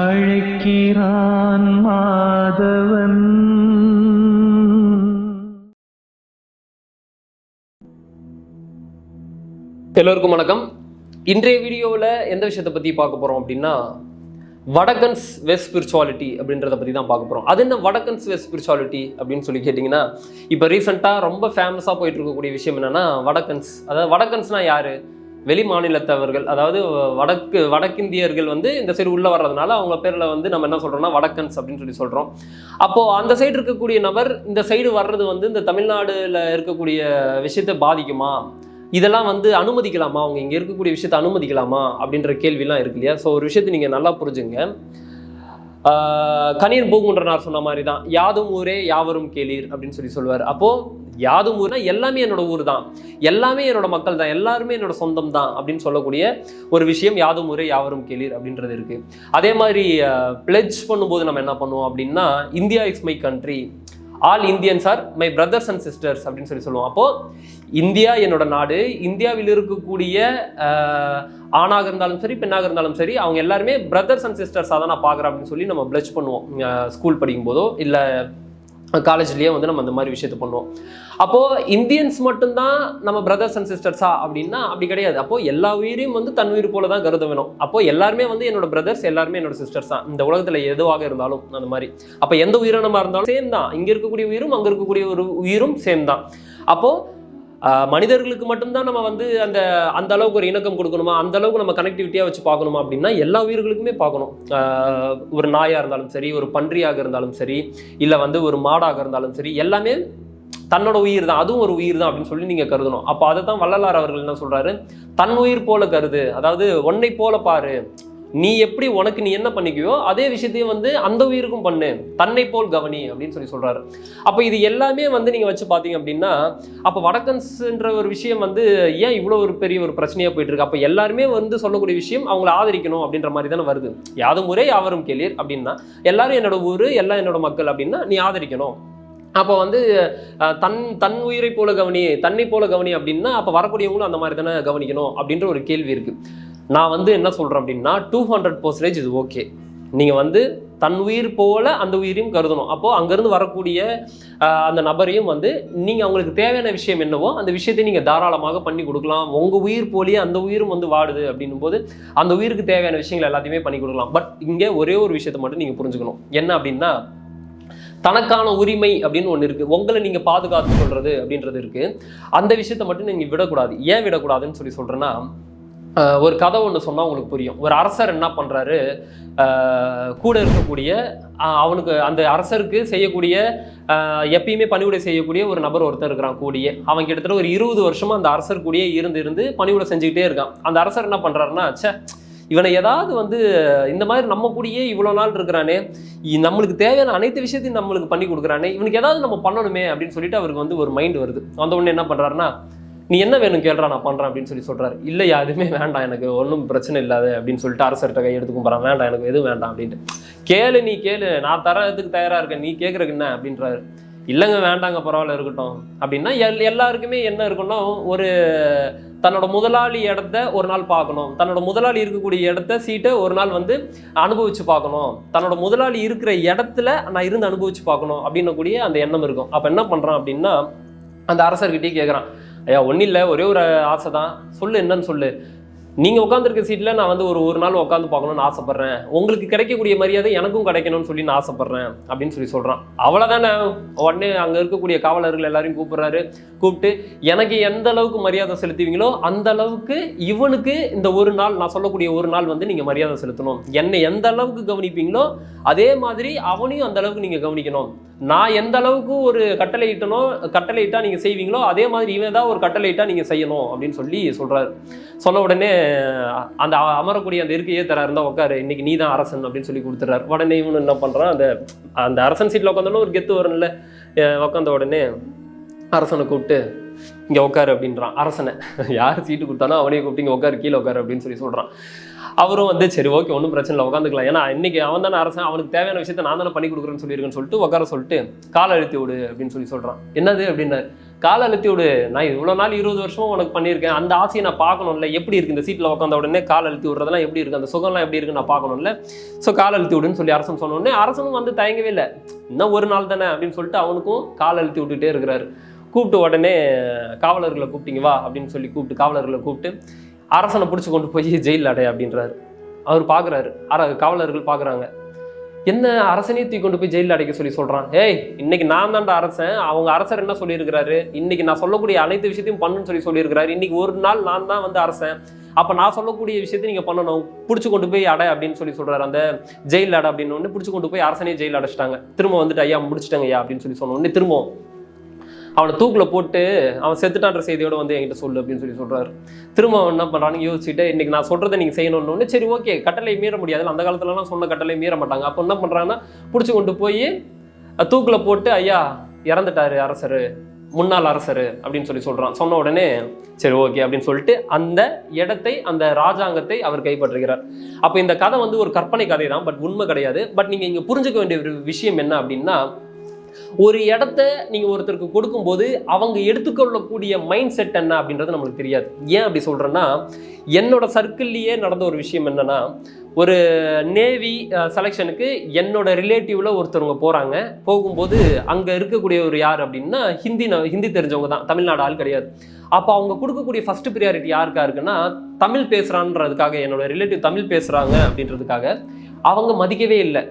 அழைக்கிறான் மாதவன். எல்லோருக்கும் வணக்கம். இன்றைய வீடியோவில் எந்த விஷயத்தை பற்றி பார்க்க போகிறோம் அப்படின்னா வடக்கன்ஸ் வெஸ்ட் ஸ்பிரிச்சுவாலிட்டி அப்படின்றத பற்றி தான் பார்க்க போகிறோம் அது என்ன வடக்கன்ஸ் வெஸ்ட் ஸ்பிரிச்சுவாலிட்டி அப்படின்னு சொல்லி கேட்டிங்கன்னா இப்போ ரீசெண்டாக ரொம்ப ஃபேமஸாக போயிட்டு இருக்கக்கூடிய விஷயம் என்னென்னா வடக்கன்ஸ். அதாவது வடக்கன்ஸ்னால் யார்? வெளி மாநிலத்தவர்கள் அதாவது வடக்கு வடக்கிந்தியர்கள் வந்து இந்த சைடு உள்ளே வர்றதுனால அவங்க பேரில் வந்து நம்ம என்ன சொல்கிறோம்னா வடக்கன்ஸ் அப்படின்னு சொல்லி சொல்கிறோம் அப்போது அந்த சைடு இருக்கக்கூடிய நபர் இந்த சைடு வர்றது வந்து இந்த தமிழ்நாடுல இருக்கக்கூடிய விஷயத்தை பாதிக்குமா? இதெல்லாம் வந்து அனுமதிக்கலாமா? அவங்க இங்கே இருக்கக்கூடிய விஷயத்தை அனுமதிக்கலாமா? அப்படின்ற கேள்விலாம் இருக்கு இல்லையா? ஸோ ஒரு விஷயத்தை நீங்கள் நல்லா புரிஞ்சுங்க. கணியன் பூங்குன்றனார் சொன்ன மாதிரி தான் யாதும் ஊரே யாவரும் கேளீர் அப்படின்னு சொல்லி சொல்லுவார் அப்போது யாதும் ஊர்னா எல்லாமே என்னோட ஊர் தான். எல்லாமே என்னோட மக்கள் தான். எல்லாருமே என்னோட சொந்தம் தான் அப்படின்னு சொல்லக்கூடிய ஒரு விஷயம் யாதும் ஊரே யாவரும் கேளீர் அப்படின்றது இருக்கு. அதே மாதிரி பிளெஜ் பண்ணும்போது நம்ம என்ன பண்ணுவோம் அப்படின்னா India is my country all Indians are my brothers and sisters அப்படின்னு சொல்லி சொல்லுவோம். அப்போ இந்தியா என்னோட நாடு. இந்தியாவில் இருக்கக்கூடிய ஆணாக இருந்தாலும் சரி பெண்ணாக இருந்தாலும் சரி அவங்க எல்லாருமே பிரதர்ஸ் அண்ட் சிஸ்டர்ஸாக தான் நான் பார்க்குறேன் அப்படின்னு சொல்லி நம்ம பிளச் பண்ணுவோம். ஸ்கூல் படிக்கும் போதோ இல்லை காலேஜ்லேயே வந்து நம்ம அந்த மாதிரி விஷயத்த பண்ணுவோம். அப்போது இந்தியன்ஸ் மட்டும்தான் நம்ம பிரதர்ஸ் அண்ட் சிஸ்டர்ஸா அப்படின்னா அப்படி கிடையாது. அப்போது எல்லா உயிரையும் வந்து தன் உயிர் போல தான் கருத வேணும் அப்போது எல்லாருமே வந்து என்னோட பிரதர்ஸ் எல்லாருமே என்னோட சிஸ்டர்ஸ் தான். இந்த உலகத்தில் எதுவாக இருந்தாலும் அந்த மாதிரி. அப்போ எந்த உயிரினமாக இருந்தாலும் சேம் தான். இங்கே இருக்கக்கூடிய உயிரும் அங்கே இருக்கக்கூடிய ஒரு உயிரும் சேம் தான். அப்போது மனிதர்களுக்கு மட்டும்தான் நம்ம வந்து அந்த அந்த அளவுக்கு ஒரு இணக்கம் கொடுக்கணுமா? அந்த அளவுக்கு நம்ம கனெக்டிவிட்டியாக வச்சு பார்க்கணுமா அப்படின்னா எல்லா உயிர்களுக்குமே பார்க்கணும். ஒரு நாயாக இருந்தாலும் சரி ஒரு பன்றியாக இருந்தாலும் சரி இல்லை வந்து ஒரு மாடாக இருந்தாலும் சரி எல்லாமே தன்னோட உயிர் தான். அதுவும் ஒரு உயிர் தான் அப்படின்னு சொல்லி நீங்கள் கருதணும். அப்போ அதை தான் வள்ளலார் அவர்கள் என்ன சொல்கிறாரு தன் உயிர் போல கருது. அதாவது ஒன்னை போல பாரு. நீ எப்படி உனக்கு நீ என்ன பண்ணிக்கியோ அதே விஷயத்தையும் வந்து அந்த உயிருக்கும் பண்ணு. தன்னை போல் கவனி அப்படின்னு சொல்லி சொல்கிறாரு அப்போ இது எல்லாமே வந்து நீங்கள் வச்சு பார்த்தீங்க அப்படின்னா அப்போ வடக்கன்ஸ்ன்ற ஒரு விஷயம் வந்து ஏன் இவ்வளோ ஒரு பெரிய ஒரு பிரச்சனையாக போயிட்டு இருக்கு? அப்போ எல்லாருமே வந்து சொல்லக்கூடிய விஷயம் அவங்கள ஆதரிக்கணும் அப்படின்ற மாதிரி தானே வருது. யாதும் முறை யாவரும் கேளீர் அப்படின்னா எல்லாரும் என்னோட ஊர் எல்லாம் என்னோட மக்கள் அப்படின்னா நீ ஆதரிக்கணும். அப்போ வந்து தன் தன் உயிரை போல கவனி தன்னை போல கவனி அப்படின்னா அப்போ வரக்கூடியவங்களும் அந்த மாதிரி தானே கவனிக்கணும் அப்படின்ற ஒரு கேள்வி இருக்குது நான் வந்து என்ன சொல்கிறேன் அப்படின்னா டூ ஹண்ட்ரட் பர்சன்டேஜ் இது ஓகே நீங்கள் வந்து தன் உயிர் போல அந்த உயிரையும் கருதணும். அப்போது அங்கேருந்து வரக்கூடிய அந்த நபரையும் வந்து நீங்கள் அவங்களுக்கு தேவையான விஷயம் என்னவோ அந்த விஷயத்தை நீங்கள் தாராளமாக பண்ணி கொடுக்கலாம். உங்கள் உயிர் போலியே அந்த உயிரும் வந்து வாடுது அப்படின்னும் போது அந்த உயிருக்கு தேவையான விஷயங்கள் எல்லாத்தையுமே பண்ணி கொடுக்கலாம். பட் இங்கே ஒரே ஒரு விஷயத்தை மட்டும் நீங்கள் புரிஞ்சுக்கணும். என்ன அப்படின்னா தனக்கான உரிமை அப்படின்னு ஒன்று இருக்குது உங்களை நீங்கள் பாதுகாத்து சொல்கிறது அப்படின்றது இருக்குது அந்த விஷயத்தை மட்டும் நீங்கள் விடக்கூடாது. ஏன் விடக்கூடாதுன்னு சொல்லி சொல்கிறேன்னா ஒரு கதை ஒன்று சொன்னால் உங்களுக்கு புரியும். ஒரு அரசர் என்ன பண்ணுறாரு கூட இருக்கக்கூடிய அவனுக்கு அந்த அரசருக்கு செய்யக்கூடிய எப்பயுமே பணிவிடை செய்யக்கூடிய ஒரு நபர் ஒருத்தர் இருக்கிறான் கூடிய. அவன் கிட்டத்தட்ட ஒரு இருபது வருஷமாக அந்த அரசர் கூடயே இருந்து இருந்து பணிவிடை செஞ்சுக்கிட்டே இருக்கான். அந்த அரசர் என்ன பண்ணுறாருன்னா ச்சே இவனை ஏதாவது வந்து இந்த மாதிரி நம்ம கூடயே இவ்வளோ நாள் இருக்கிறானே இ- நம்மளுக்கு தேவையான அனைத்து விஷயத்தையும் நம்மளுக்கு பண்ணி கொடுக்குறானே இவனுக்கு ஏதாவது நம்ம பண்ணணுமே அப்படின்னு சொல்லிட்டு அவருக்கு வந்து ஒரு மைண்ட் வருது. வந்த உடனே என்ன பண்ணுறாருன்னா நீ என்ன வேணும் கேள்றா நான் பண்ணுறேன் அப்படின்னு சொல்லி சொல்கிறாரு இல்லையா யாருமே வேண்டாம் எனக்கு ஒன்றும் பிரச்சனை இல்லாது அப்படின்னு சொல்லிட்டு அரசர்கிட்ட கை எடுத்து கும்பிட்றான் வேண்டாம் எனக்கு எதுவும் வேண்டாம் அப்படின்ட்டு. கேளு நீ கேளு நான் தரதுக்கு தயாராக இருக்கேன் நீ கேட்குறக்கு என்ன அப்படின்றாரு. இல்லைங்க வேண்டாங்க பரவாயில்ல இருக்கட்டும். அப்படின்னா எல் எல்லாருக்குமே என்ன இருக்குன்னா ஒரு தன்னோட முதலாளி இடத்த ஒரு நாள் பார்க்கணும். தன்னோட முதலாளி இருக்கக்கூடிய இடத்த சீட்டை ஒரு நாள் வந்து அனுபவிச்சு பார்க்கணும். தன்னோட முதலாளி இருக்கிற இடத்துல நான் இருந்து அனுபவிச்சு பார்க்கணும் அப்படின்னக்கூடிய அந்த எண்ணம் இருக்கும். அப்போ என்ன பண்ணுறான் அப்படின்னா அந்த அரசர்கிட்டயே கேட்குறான் ஐயா ஒன்றும் இல்லை ஒரே ஒரு ஆசை தான் சொல்லு என்னன்னு சொல்லு. நீங்கள் உட்காந்துருக்க சீட்டில் நான் வந்து ஒரு ஒரு நாள் உட்காந்து பார்க்கணும்னு ஆசைப்பட்றேன். உங்களுக்கு கிடைக்கக்கூடிய மரியாதை எனக்கும் கிடைக்கணும்னு சொல்லி நான் ஆசைப்பட்றேன் அப்படின்னு சொல்லி சொல்கிறான் அவ்வளோதானே உடனே அங்கே இருக்கக்கூடிய காவலர்கள் எல்லாரையும் கூப்பிட்றாரு. கூப்பிட்டு எனக்கு எந்த அளவுக்கு மரியாதை செலுத்துவீங்களோ அந்த அளவுக்கு இவனுக்கு இந்த ஒரு நாள் நான் சொல்லக்கூடிய ஒரு நாள் வந்து நீங்கள் மரியாதை செலுத்தணும். என்னை எந்த அளவுக்கு கவனிப்பீங்களோ அதே மாதிரி அவனையும் அந்த அளவுக்கு நீங்கள் கவனிக்கணும். நான் எந்த அளவுக்கு ஒரு கட்டளை இட்டனோ கட்டளை இட்டா நீங்கள் செய்வீங்களோ அதே மாதிரி இவன் தான் ஒரு கட்டளை இட்டா நீங்கள் செய்யணும் அப்படின்னு சொல்லி சொல்கிறாரு சொன்ன உடனே அந்த அமரக்கூடிய அந்த இருக்கையே தர இருந்தால் உட்காரு இன்னைக்கு நீ தான் அரசன் அப்படின்னு சொல்லி கொடுத்துறாரு உடனே இவனு என்ன பண்ணுறான் அந்த அந்த அரசன் சீட்டில் உட்காந்தோன்னா ஒரு கெத்து வரும்ல உட்காந்த உடனே அரசனை கூப்பிட்டு இங்கே உட்காரு அப்படின்றான். அரசனை. யார் சீட்டு கொடுத்தானோ அவனையே கூப்பிட்டு இங்கே உட்காரு கீழே உட்காரு அப்படின்னு சொல்லி சொல்கிறான் அவரும் வந்து சரி ஓகே ஒன்றும் பிரச்சனை இல்லை உட்காந்துக்கலாம் ஏன்னா இன்றைக்கி அவன் தானே அரசன் அவனுக்கு தேவையான விஷயத்தை நான் தானே பண்ணி கொடுக்குறேன்னு சொல்லியிருக்கேன்னு சொல்லிட்டு உட்கார சொல்லிட்டு காலை அழுத்தி விடு அப்படின்னு சொல்லி சொல்கிறான் என்னது அப்படின்னாரு. காலை அழுத்தி விடு. நான் இவ்வளோ நாள் இருபது வருஷமும் உனக்கு பண்ணியிருக்கேன். அந்த ஆசையை நான் பார்க்கணும்ல. எப்படி இருக்குது இந்த சீட்டில் உட்காந்த உடனே கால் அழுத்தி விடுறதெல்லாம் எப்படி இருக்குது அந்த சுகம்லாம் எப்படி இருக்கு? நான் பார்க்கணும்ல. ஸோ கால் அழுத்தி விடுன்னு சொல்லி அரசன் சொன்னோடனே அரசனும் வந்து தயங்கவே இல்லை. இன்னும் ஒரு நாள் தானே அப்படின்னு சொல்லிட்டு அவனுக்கும் கால் அழுத்தி விட்டுட்டே இருக்கிறாரு. கூப்பிட்டு உடனே காவலர்களை கூப்பிட்டீங்க வா அப்படின்னு சொல்லி கூப்பிட்டு காவலர்களை கூப்பிட்டு அரசனை பிடிச்சி கொண்டு போய் ஜெயிலில் அடைய அப்படின்றாரு. அவர் பார்க்குறாரு அர காவலர்கள் பார்க்குறாங்க என்ன அரசனே தூக்கி கொண்டு போய் ஜெயிலில் அடைக்க சொல்லி சொல்கிறான் ஏய் இன்னைக்கு நான் தான்டா அரசன். அவங்க அரசர் என்ன சொல்லியிருக்கிறாரு? இன்னைக்கு நான் சொல்லக்கூடிய அனைத்து விஷயத்தையும் பண்ணுன்னு சொல்லி சொல்லியிருக்கிறாரு. இன்னைக்கு ஒரு நாள் நான் தான் வந்து அரசன். அப்போ நான் சொல்லக்கூடிய விஷயத்தை நீங்கள் பண்ணணும். பிடிச்சி கொண்டு போய் அடை அப்படின்னு சொல்லி சொல்கிறாரு அந்த ஜெயில் அடை அப்படின்னு ஒன்று பிடிச்சி கொண்டு போய் அரசனே ஜெயில் அடைச்சிட்டாங்க. திரும்ப வந்துட்டு ஐயா முடிச்சிட்டாங்க ஐயா அப்படின்னு சொல்லி சொன்ன உடனே திரும்ப அவனை தூக்கில் போட்டு அவன் செத்துட்டான்ற செய்தியோட வந்து என்கிட்ட சொல்லு அப்படின்னு சொல்லி சொல்கிறாரு திரும்ப அவன் என்ன பண்ணுறான்னு யோசிச்சுட்டு இன்றைக்கி நான் சொல்கிறத நீங்கள் செய்யணும்னு. சரி ஓகே கட்டளை மீற முடியாது. அந்த காலத்துலலாம் சொன்ன கட்டளை மீற மாட்டாங்க. அப்போ என்ன பண்ணுறான்னா பிடிச்சி கொண்டு போய் தூக்கில் போட்டு ஐயா இறந்துட்டாரு அரசர் முன்னாள் அரசர் அப்படின்னு சொல்லி சொல்கிறான் சொன்ன உடனே சரி ஓகே அப்படின்னு சொல்லிட்டு அந்த இடத்தை அந்த ராஜாங்கத்தை அவர் கைப்பற்றுகிறார். அப்போ இந்த கதை வந்து ஒரு கற்பனை கதை தான் பட் உண்மை கிடையாது. பட் நீங்கள் இங்கே புரிஞ்சுக்க வேண்டிய ஒரு விஷயம் என்ன அப்படின்னா ஒரு இடத்த நீங்கள் ஒருத்தருக்கு கொடுக்கும்போது அவங்க எடுத்துக்கொள்ளக்கூடிய மைண்ட் செட் என்ன அப்படின்றது நம்மளுக்கு தெரியாது. ஏன் அப்படி சொல்கிறேன்னா என்னோட சர்க்கிள்லேயே நடந்த ஒரு விஷயம் என்னென்னா ஒரு நேவி செலெக்ஷனுக்கு என்னோட ரிலேட்டிவில் ஒருத்தவங்க போகிறாங்க போகும்போது அங்கே இருக்கக்கூடிய ஒரு யார் அப்படின்னா ஹிந்தி ஹிந்தி தெரிஞ்சவங்க தான். தமிழ்நாடு ஆள் கிடையாது. அப்போ அவங்க கொடுக்கக்கூடிய ஃபர்ஸ்ட் ப்ரியாரிட்டி யாருக்கா இருக்குன்னா தமிழ் பேசுகிறான்றதுக்காக என்னோட ரிலேட்டிவ் தமிழ் பேசுகிறாங்க அப்படின்றதுக்காக அவங்க மதிக்கவே இல்லை.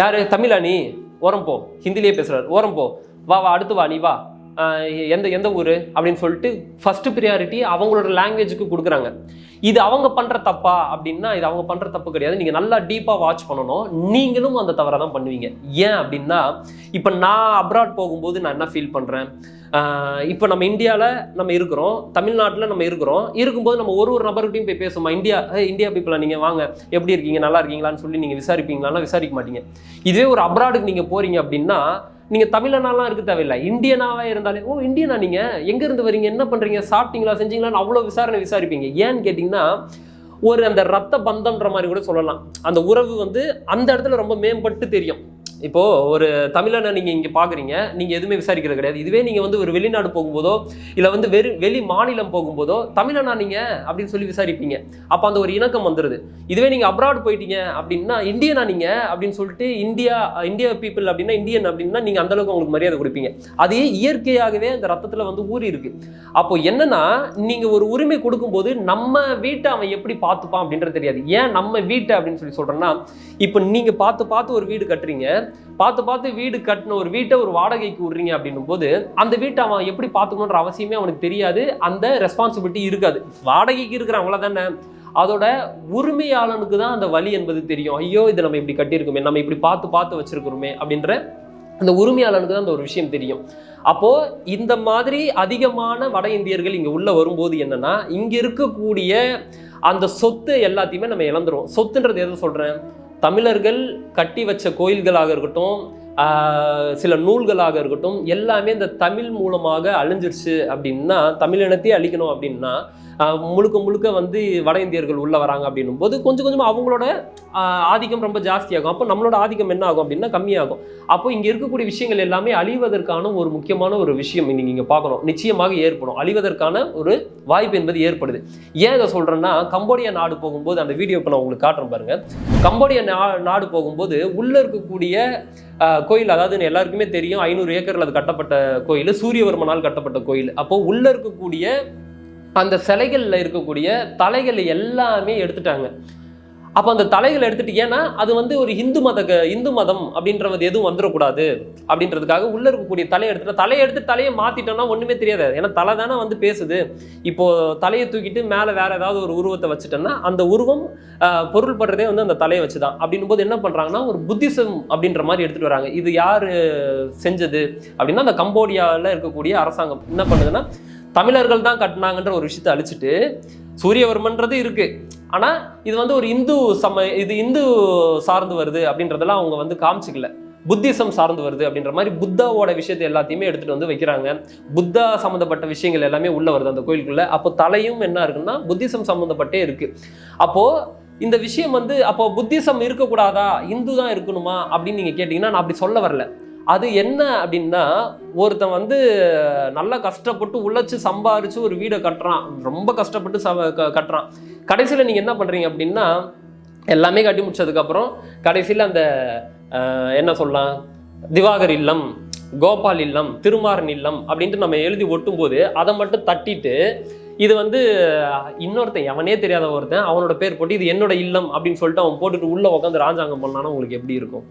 யார்? தமிழா நீ? ஓரம் போ. ஹிந்திலேயே பேசுறாரு. ஓரம் போ. வா வா அடுத்து வா நீ வா. எந்த எந்த ஊர் அப்படின்னு சொல்லிட்டு ஃபஸ்ட்டு ப்ரியாரிட்டி அவங்களோட லாங்குவேஜுக்கு கொடுக்குறாங்க. இது அவங்க பண்ணுற தப்பா அப்படின்னா இது அவங்க பண்ணுற தப்பு கிடையாது. நீங்கள் நல்லா டீப்பாக வாட்ச் பண்ணணும். நீங்களும் அந்த தவறை தான் பண்ணுவீங்க. ஏன் அப்படின்னா இப்போ நான் அப்ராட் போகும்போது நான் என்ன ஃபீல் பண்ணுறேன் இப்போ நம்ம இந்தியாவில் நம்ம இருக்கிறோம். தமிழ்நாட்டில் நம்ம இருக்கிறோம். இருக்கும்போது நம்ம ஒரு ஒரு நபர்கிட்டையும் போய் பேசுவோம்? இந்தியா இந்தியா பீப்புளா நீங்கள் வாங்க. எப்படி இருக்கீங்க? நல்லா இருக்கீங்களான்னு சொல்லி நீங்கள் விசாரிப்பீங்களான்னா விசாரிக்க மாட்டீங்க. இதுவே ஒரு அப்ராடுக்கு நீங்கள் போகிறீங்க அப்படின்னா நீங்கள் தமிழனாலாம் இருக்க தேவையில்லை. இந்தியனாவே இருந்தாலே ஓ இந்தியனா நீங்கள் எங்கேருந்து வரீங்க? என்ன பண்ணுறீங்க சாப்பிட்டீங்களா? செஞ்சீங்களான்னு அவ்வளோ விசாரணை விசாரிப்பீங்க. ஏன்னு கேட்டிங்கன்னா ஒரு அந்த ரத்த பந்தம்ன்ற மாதிரி கூட சொல்லலாம். அந்த உறவு வந்து அந்த இடத்துல ரொம்ப மேம்பட்டு தெரியும். இப்போ ஒரு தமிழனை நீங்க இங்க பாக்குறீங்க நீங்க எதுவுமே விசாரிக்கிறது கிடையாது. இதுவே நீங்க வந்து ஒரு வெளிநாடு போகும்போதோ இல்ல வந்து வெறு வெளி மாநிலம் போகும்போதோ தமிழனா நீங்க அப்படின்னு சொல்லி விசாரிப்பீங்க. அப்ப அந்த ஒரு இணக்கம் வந்துருது. இதுவே நீங்க அப்ராட் போயிட்டீங்க அப்படின்னா இந்தியனா நீங்க அப்படின்னு சொல்லிட்டு இந்தியா இந்தியா பீப்புள் அப்படின்னா இந்தியன் அப்படின்னா நீங்க அந்த அளவுக்கு உங்களுக்கு மரியாதை கொடுப்பீங்க. அது இயற்கையாகவே அந்த ரத்தத்துல வந்து ஊறி இருக்கு. அப்போ என்னன்னா நீங்க ஒரு உரிமை கொடுக்கும்போது நம்ம வீட்டை அவன் எப்படி பார்த்துப்பான் அப்படின்றது தெரியாது. ஏன் நம்ம வீட்டை அப்படின்னு சொல்லி சொல்றேன்னா இப்போ நீங்க பார்த்து பார்த்து ஒரு வீடு கட்டுறீங்க பார்த்து பார்த்து வீடு கட்டின ஒரு வீட்டை ஒரு வாடகைக்கு விடுறீங்க அப்படின்னும் போது அந்த வீட்டை அவன் எப்படி பார்த்துக்கணுன்ற அவசியமே அவனுக்கு தெரியாது. அந்த ரெஸ்பான்சிபிலிட்டி இருக்காது. வாடகைக்கு இருக்கிற அவ்வளோதானே அதோட உரிமையாளனுக்கு தான் அந்த வழி என்பது தெரியும். ஐயோ இதை நம்ம இப்படி கட்டியிருக்கோமே நம்ம இப்படி பார்த்து பார்த்து வச்சிருக்கிறோமே அப்படின்ற அந்த உரிமையாளனுக்கு தான் அந்த ஒரு விஷயம் தெரியும். அப்போ இந்த மாதிரி அதிகமான வட இந்தியர்கள் இங்க உள்ள வரும்போது என்னன்னா இங்க இருக்கக்கூடிய அந்த சொத்து எல்லாத்தையுமே நம்ம இழந்துருவோம். சொத்துன்றது எதை சொல்றேன்? தமிழர்கள் கட்டி வச்ச கோயில்களாக இருக்கட்டும் சில நூல்களாக இருக்கட்டும் எல்லாமே இந்த தமிழ் மூலமாக அழிஞ்சிருச்சு அப்படின்னா தமிழினத்தையே அழிக்கணும் அப்படின்னா முழுக்க முழுக்க வந்து வட இந்தியர்கள் உள்ளே வராங்க அப்படின்னும் போது கொஞ்சம் கொஞ்சமாக அவங்களோட ஆதிக்கம் ரொம்ப ஜாஸ்தியாகும். அப்போ நம்மளோட ஆதிக்கம் என்ன ஆகும் அப்படின்னா கம்மியாகும். அப்போ இங்கே இருக்கக்கூடிய விஷயங்கள் எல்லாமே அழிவதற்கான ஒரு முக்கியமான ஒரு விஷயம் நீங்கள் இங்கே பார்க்கணும். நிச்சயமாக ஏற்படும். அழிவதற்கான ஒரு வாய்ப்பு என்பது ஏற்படுது. ஏன் இதை சொல்கிறேன்னா கம்போடியா நாடு போகும்போது அந்த வீடியோ இப்போ நான் உங்களுக்கு காட்டுறேன் பாருங்கள் கம்போடியா நா- நாடு போகும்போது உள்ளே இருக்கக்கூடிய கோயில் அதாவது எல்லாருக்குமே தெரியும் ஐநூறு ஏக்கரில் அது கட்டப்பட்ட கோயில் சூரியவர்மனால் கட்டப்பட்ட கோயில். அப்போது உள்ளே இருக்கக்கூடிய அந்த சிலைகளில் இருக்கக்கூடிய தலைகள் எல்லாமே எடுத்துட்டாங்க. அப்போ அந்த தலைகளை எடுத்துட்டு ஏன்னா அது வந்து ஒரு இந்து மத இந்து மதம் அப்படின்றது எதுவும் வந்துடக்கூடாது அப்படின்றதுக்காக உள்ள இருக்கக்கூடிய தலையை எடுத்துட்டு தலையை எடுத்து தலையை மாத்திட்டோம்னா ஒன்றுமே தெரியாது. ஏன்னா தலை தானே வந்து பேசுது. இப்போது தலையை தூக்கிட்டு மேலே வேறு ஏதாவது ஒரு உருவத்தை வச்சுட்டோம்னா அந்த உருவம் பொருள்படுறதே பொருள் படுறதே வந்து அந்த தலையை வச்சு தான் அப்படின்னும் போது என்ன பண்ணுறாங்கன்னா ஒரு புத்திசம் அப்படின்ற மாதிரி எடுத்துகிட்டு வராங்க. இது யார் செஞ்சது? அப்படின்னா அந்த கம்போடியாவில் இருக்கக்கூடிய அரசாங்கம். என்ன பண்ணுதுன்னா தமிழர்கள் தான் கட்டினாங்கன்ற ஒரு விஷயத்தை அழிச்சிட்டு சூரியவர்மன்றது இருக்கு. ஆனா இது வந்து ஒரு இந்து சம இது இந்து சார்ந்து வருது அப்படின்றதெல்லாம் அவங்க வந்து காமிச்சிக்கல. புத்திசம் சார்ந்து வருது அப்படின்ற மாதிரி புத்தாவோட விஷயத்தை எல்லாத்தையுமே எடுத்துட்டு வந்து வைக்கிறாங்க. புத்தா சம்மந்தப்பட்ட விஷயங்கள் எல்லாமே உள்ள வருது அந்த கோயிலுக்குள்ள. அப்போ தலையும் என்ன இருக்குன்னா புத்திசம் சம்மந்தப்பட்டே இருக்கு. அப்போ இந்த விஷயம் வந்து அப்போ புத்திசம் இருக்கக்கூடாதா? இந்து தான் இருக்கணுமா? அப்படின்னு நீங்க கேட்டீங்கன்னா நான் அப்படி சொல்ல வரல. அது என்ன அப்படின்னா ஒருத்தன் வந்து நல்லா கஷ்டப்பட்டு உழைச்சி சம்பாரிச்சு ஒரு வீடை கட்டுறான். ரொம்ப கஷ்டப்பட்டு ச க- கட்டுறான். கடைசியில் நீங்கள் என்ன பண்ணுறீங்க அப்படின்னா எல்லாமே கட்டி முடிச்சதுக்கப்புறம் கடைசியில் அந்த என்ன சொல்லலாம்? திவாகர் இல்லம் கோபால் இல்லம் திருமாறன் இல்லம் அப்படின்ட்டு நம்ம எழுதி ஒட்டும்போது அதை மட்டும் தட்டிட்டு இது வந்து இன்னொருத்தன் எவனே தெரியாத ஒருத்தன் அவனோட பேர் போட்டு இது என்னோட இல்லம் அப்படின்னு சொல்லிட்டு அவன் போட்டுட்டு உள்ளே உட்காந்து ராஜாங்கம் பண்ணானா உங்களுக்கு எப்படி இருக்கும்?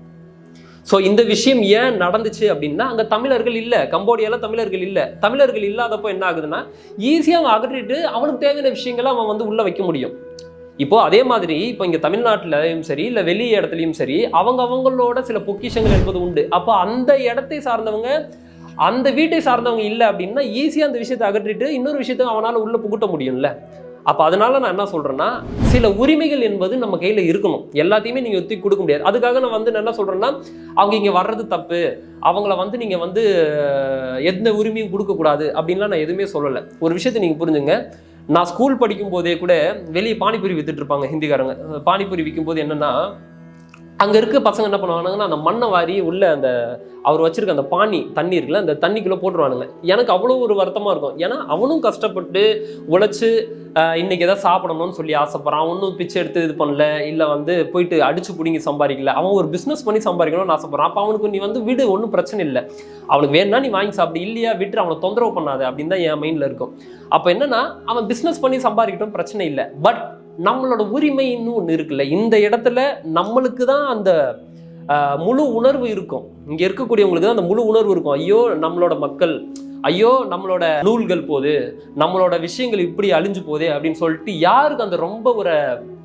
ஸோ இந்த விஷயம் ஏன் நடந்துச்சு அப்படின்னா அங்கே தமிழர்கள் இல்லை. கம்போடியாவில் தமிழர்கள் இல்லை. தமிழர்கள் இல்லாதப்போ என்ன ஆகுதுன்னா ஈஸியாக அவன் அகற்றிட்டு அவனுக்கு தேவையான விஷயங்களை அவன் வந்து உள்ளே வைக்க முடியும். இப்போது அதே மாதிரி இப்போ இங்கே தமிழ்நாட்டிலையும் சரி இல்லை வெளி இடத்துலையும் சரி அவங்க அவங்களோட சில பொக்கிஷங்கள் என்பது உண்டு. அப்போ அந்த இடத்தை சார்ந்தவங்க அந்த வீட்டை சார்ந்தவங்க இல்லை அப்படின்னா ஈஸியாக அந்த விஷயத்தை அகற்றிட்டு இன்னொரு விஷயத்தை அவனால் உள்ளே புகுட்ட முடியும்ல. அப்போ அதனால நான் என்ன சொல்கிறேன்னா சில உரிமைகள் என்பது நம்ம கையில் இருக்கணும். எல்லாத்தையுமே நீங்கள் ஒத்தி கொடுக்க முடியாது. அதுக்காக நான் வந்து நான் என்ன சொல்கிறேன்னா அவங்க இங்கே வர்றது தப்பு. அவங்கள வந்து நீங்கள் வந்து எந்த உரிமையும் கொடுக்கக்கூடாது அப்படின்லாம் நான் எதுவுமே சொல்லலை. ஒரு விஷயத்தை நீங்கள் புரிஞ்சுங்க. நான் ஸ்கூல் படிக்கும் போதே கூட வெளியே பானிபூரி வித்துட்டு இருப்பாங்க ஹிந்திக்காரங்க. பானிபூரி விற்கும் போது என்னன்னா அங்கே இருக்க பசங்க என்ன பண்ணுவானுங்கன்னா அந்த மண்ணை வாரி உள்ள அந்த அவர் வச்சிருக்க அந்த பானி தண்ணி இருக்குல்ல அந்த தண்ணிக்குள்ளே போட்டுருவானுங்க. எனக்கு அவ்வளோ ஒரு வருத்தமாக இருக்கும். ஏன்னா அவனும் கஷ்டப்பட்டு உழைச்சி இன்றைக்கி எதாவது ஏதாவது சாப்பிடணும்னு சொல்லி ஆசைப்பட்றான். அவனும் பிச்சை எடுத்து இது பண்ணல இல்லை வந்து போயிட்டு அடிச்சு பிடிங்கி சம்பாதிக்கல. அவன் ஒரு பிஸ்னஸ் பண்ணி சம்பாதிக்கணும்னு ஆசைப்பட்றான். அப்போ அவனுக்கு நீ வந்து வீடு ஒன்றும் பிரச்சனை இல்லை. அவனுக்கு வேணும்னா நீ வாங்கி சாப்பிடு இல்லையா விட்டு அவனை தொந்தரவு பண்ணாது அப்படின்னு தான் என் மைண்டில் இருக்கும். அப்போ என்னன்னா அவன் பிஸ்னஸ் பண்ணி சம்பாதிக்கட்டும் பிரச்சனை இல்லை. பட் நம்மளோட உரிமைன்னு ஒன்று இருக்குல்ல இந்த இடத்துல நம்மளுக்கு தான் அந்த முழு உணர்வு இருக்கும். இங்கே இருக்கக்கூடியவங்களுக்கு தான் அந்த முழு உணர்வு இருக்கும். ஐயோ நம்மளோட மக்கள் ஐயோ நம்மளோட நூல்கள் போது நம்மளோட விஷயங்கள் இப்படி அழிஞ்சு போதே அப்படின்னு சொல்லிட்டு யாருக்கு அந்த ரொம்ப ஒரு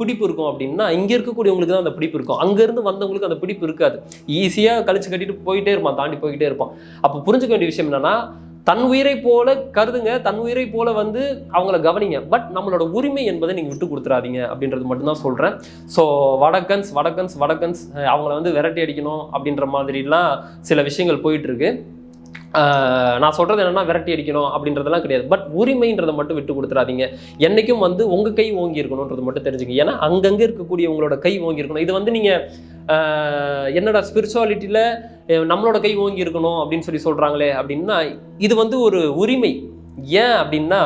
பிடிப்பு இருக்கும் அப்படின்னா இங்கே இருக்கக்கூடியவங்களுக்கு தான் அந்த பிடிப்பு இருக்கும். அங்கேருந்து வந்தவங்களுக்கு அந்த பிடிப்பு இருக்காது. ஈஸியாக கழிச்சு கட்டிட்டு போயிட்டே இருப்பான் தாண்டி போய்கிட்டே இருப்பான். அப்போ புரிஞ்சுக்க வேண்டிய விஷயம் என்னன்னா தன் உயிரை போல கருதுங்க தன் உயிரை போல வந்து அவங்கள கவனிங்க. பட் நம்மளோட உரிமை என்பதை நீங்கள் விட்டு கொடுத்துறாதீங்க அப்படின்றது மட்டும்தான் சொல்கிறேன் ஸோ வடக்கன்ஸ் வடக்கன்ஸ் வடக்கன்ஸ் அவங்கள வந்து விரட்டி அடிக்கணும் அப்படின்ற மாதிரிலாம் சில விஷயங்கள் போயிட்டு இருக்கு. நான் சொல்றது என்னன்னா விரட்டி அடிக்கணும் அப்படின்றதெல்லாம் கிடையாது. பட் உரிமைன்றதை மட்டும் விட்டு கொடுத்துறாதீங்க. என்னைக்கும் வந்து உங்க கை ஓங்கி இருக்கணுன்றது மட்டும் தெரிஞ்சுங்க ஏன்னா அங்கங்க இருக்கக்கூடிய உங்களோட கை ஓங்கி இருக்கணும். இது வந்து நீங்க என்னோட என்னடா ஸ்பிரிச்சுவாலிட்டியில நம்மளோட கை ஓங்கி இருக்கணும் அப்படின்னு சொல்லி சொல்றாங்களே அப்படின்னா இது வந்து ஒரு உரிமை. ஏன் அப்படின்னா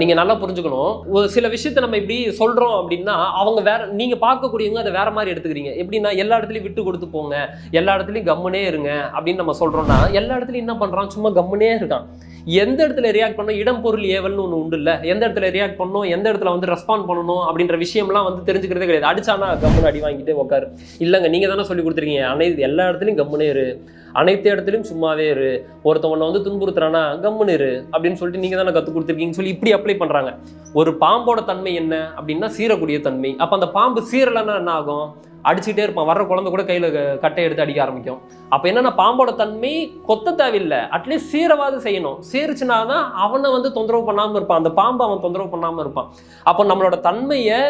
நீங்கள் நல்லா புரிஞ்சுக்கணும். ஒரு சில விஷயத்த நம்ம இப்படி சொல்கிறோம் அப்படின்னா அவங்க வேற நீங்கள் பார்க்கக்கூடியவங்க அதை வேற மாதிரி எடுத்துக்கிறீங்க. எப்படின்னா எல்லா இடத்துலையும் விட்டு கொடுத்து போங்க எல்லா இடத்துலையும் கம்முனே இருங்க அப்படின்னு நம்ம சொல்கிறோம்னா எல்லா இடத்துலையும் என்ன பண்ணுறான் சும்மா கம்முனே இருக்கான். எந்த இடத்துல ரியாக்ட் பண்ணணும் இடம் பொருள் ஏவல்னு ஒன்று உண்டு இல்லை எந்த இடத்துல ரியாக்ட் பண்ணணும் எந்த இடத்துல வந்து ரெஸ்பாண்ட் பண்ணணும்? அப்படின்ற விஷயம்லாம் வந்து தெரிஞ்சுக்கிறதே கிடையாது. அடிச்சானா கம்முன்னு அடி வாங்கிட்டு உட்காரு இல்லைங்க நீங்கள் தானே சொல்லி கொடுத்துருக்கீங்க. அனைத்து எல்லா இடத்துலையும் கம்முனே இரு. அனைத்து இடத்துலையும் சும்மாவே இரு. ஒருத்தவனை வந்து துன்புறுத்துறானா கம்முன்னு இரு அப்படின்னு சொல்லிட்டு நீங்க தானே கற்றுக் கொடுத்துருக்கீங்கன்னு சொல்லி இப்படி அப்ளை பண்றாங்க. ஒரு பாம்போட தன்மை என்ன அப்படின்னா சீரக்கூடிய தன்மை. அப்போ அந்த பாம்பு சீரலைன்னா என்ன ஆகும்? அடிச்சுட்டே இருப்பான். வர்ற குழந்தை கூட கையில கட்டை எடுத்து அடிக்க ஆரம்பிக்கும். அப்போ என்னன்னா பாம்போட தன்மை கொத்த தேவையில்லை. அட்லீஸ்ட் சீரவாது செய்யணும். சீரிச்சுனா தான் அவனை வந்து தொந்தரவு பண்ணாம இருப்பான். அந்த பாம்பை அவன் தொந்தரவு பண்ணாம இருப்பான். அப்போ நம்மளோட தன்மையை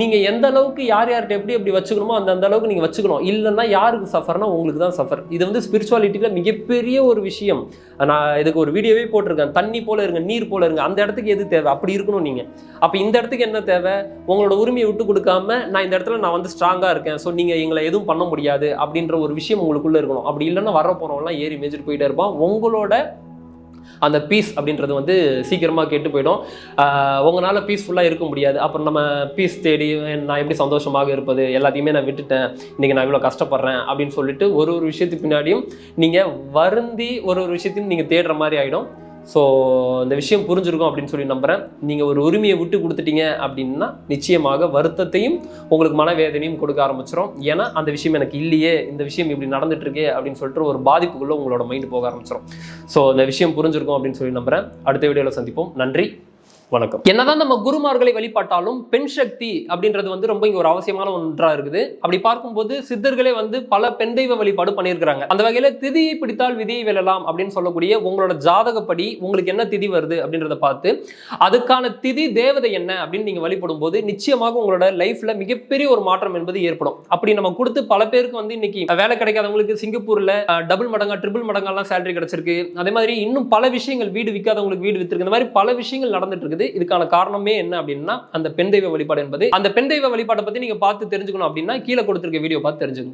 நீங்கள் எந்த அளவுக்கு யார் யார்கிட்ட எப்படி எப்படி வச்சுக்கணுமோ அந்த அந்த அளவுக்கு நீங்கள் வச்சுக்கணும். இல்லைன்னா யாருக்கு சஃபர்னா உங்களுக்கு தான் சஃபர். இது வந்து ஸ்பிரிச்சுவாலிட்டியில் மிகப்பெரிய ஒரு விஷயம். நான் இதுக்கு ஒரு வீடியோவே போட்டிருக்கேன். தண்ணி போல இருங்க நீர் போல இருங்க. அந்த இடத்துக்கு எது தேவை? அப்படி இருக்கணும் நீங்கள் அப்போ இந்த இடத்துக்கு என்ன தேவை? உங்களோட உரிமையை விட்டு கொடுக்காம நான் இந்த இடத்துல நான் வந்து ஸ்ட்ராங்காக இருக்கேன். ஸோ நீங்கள் எங்களை எதுவும் பண்ண முடியாது அப்படின்ற ஒரு விஷயம் உங்களுக்குள்ளே இருக்கணும். அப்படி இல்லைன்னா வர போகிறவங்களாம் ஏறி மேய்ச்சிட்டு போயிட்டே இருப்பான். உங்களோட அந்த பீஸ் அப்படின்றது வந்து சீக்கிரமாக கெட்டு போயிடும். உங்களால் பீஸ்ஃபுல்லாக இருக்க முடியாது. அப்புறம் நம்ம பீஸ் தேடி நான் எப்படி சந்தோஷமாக இருப்பது எல்லாத்தையுமே நான் விட்டுட்டேன். இன்றைக்கி நான் இவ்வளோ கஷ்டப்படுறேன் அப்படின்னு சொல்லிட்டு ஒரு ஒரு விஷயத்துக்கு பின்னாடியும் நீங்கள் வருந்தி ஒரு ஒரு விஷயத்தையும் நீங்கள் தேடுற மாதிரி ஆகிடும் ஸோ இந்த விஷயம் புரிஞ்சிருக்கும் அப்படின்னு சொல்லி நம்புகிறேன் நீங்கள் ஒரு உரிமையை விட்டு கொடுத்துட்டீங்க அப்படின்னா நிச்சயமாக வருத்தத்தையும் உங்களுக்கு மனவேதனையும் கொடுக்க ஆரம்பிச்சிடும் ஏன்னா அந்த விஷயம் எனக்கு இல்லையே இந்த விஷயம் இப்படி நடந்துட்டு இருக்கே அப்படின்னு சொல்லிட்டு ஒரு பாதிப்புக்குள்ளே உங்களோட மைண்டு போக ஆரம்பிச்சிடும் ஸோ இந்த விஷயம் புரிஞ்சிருக்கும் அப்படின்னு சொல்லி நம்புகிறேன் அடுத்த வீடியோவில் சந்திப்போம். நன்றி. வணக்கம். என்னதான் நம்ம குருமார்களை வழிபாட்டாலும் பெண் சக்தி அப்படின்றது வந்து ரொம்ப இங்க ஒரு அவசியமான ஒன்றா இருக்குது. அப்படி பார்க்கும்போது சித்தர்களே வந்து பல பெண் தெய்வ வழிபாடு பண்ணியிருக்கிறாங்க. அந்த வகையில திதியை பிடித்தால் விதியை வெல்லலாம் அப்படின்னு சொல்லக்கூடிய உங்களோட ஜாதகப்படி உங்களுக்கு என்ன திதி வருது அப்படின்றத பார்த்து அதுக்கான திதி தேவதை என்ன அப்படின்னு நீங்க வழிபடும் போது நிச்சயமாக உங்களோட லைஃப்ல மிகப்பெரிய ஒரு மாற்றம் என்பது ஏற்படும். அப்படி நம்ம கொடுத்து பல பேருக்கு வந்து இன்னைக்கு வேலை கிடைக்காதவங்களுக்கு சிங்கப்பூர்ல டபுள் மடங்கா ட்ரிபிள் மடங்கெல்லாம் சேலரி கிடைச்சிருக்கு. அதே மாதிரி இன்னும் பல விஷயங்கள் வீடு விற்காதவங்களுக்கு வீடு வித்திருக்கு. இந்த மாதிரி பல விஷயங்கள் நடந்துட்டு இருக்குது. இதுக்கான காரணமே என்ன அப்படின்னா அந்த பெண் தெய்வ வழிபாடு என்பது. அந்த பெண் தெய்வ வழிபாட்டை பத்தி நீங்க பார்த்து தெரிஞ்சுக்கணும் அப்படின்னா கீழே கொடுத்திருக்க வீடியோ பார்த்து தெரிஞ்சுக்கணும்